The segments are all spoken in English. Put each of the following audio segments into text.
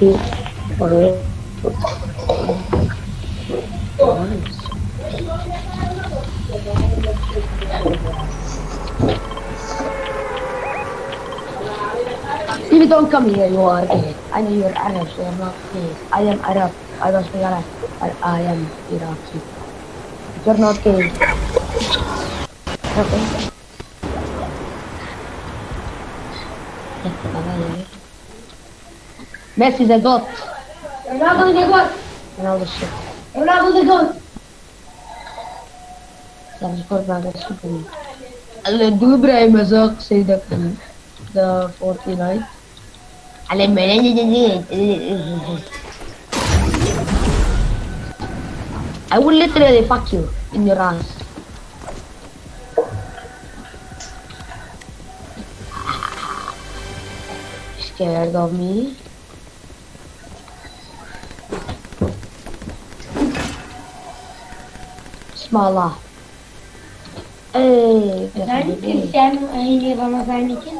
If you don't come here, you are gay. I know you're Arab, so you're not gay. I am Arab. I was Arab. I, I am Iraqi. You're not gay. Okay. Messi the goat. Ronaldo the goat. Ronaldo shit. Ronaldo the goat. That's good, man. That's super. Allah, do Ibrahim Azak say the the 49. Allah, I will literally fuck you in your ass. Scared of me? basmalar. Özellikle sen aynı Ramazan için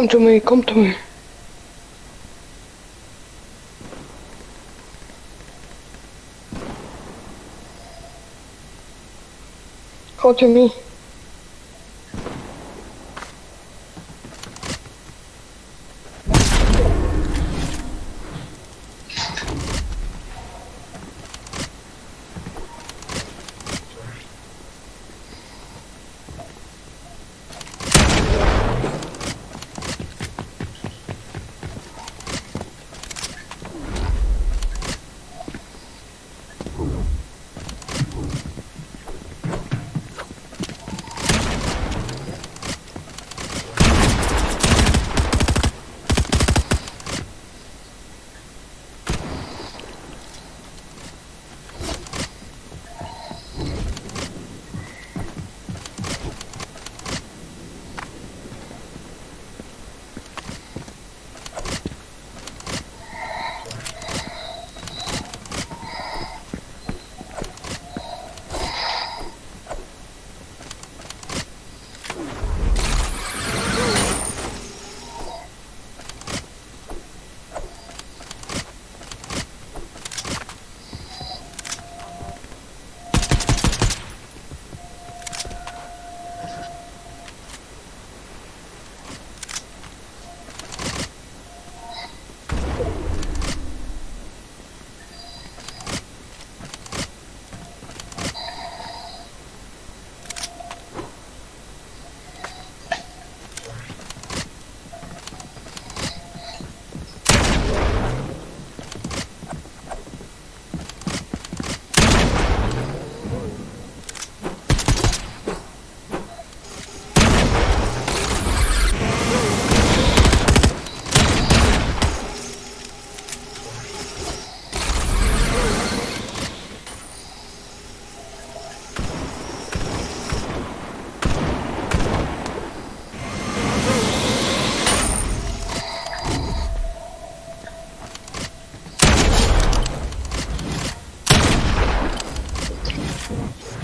Come to me, come to me. Come to me. platforms.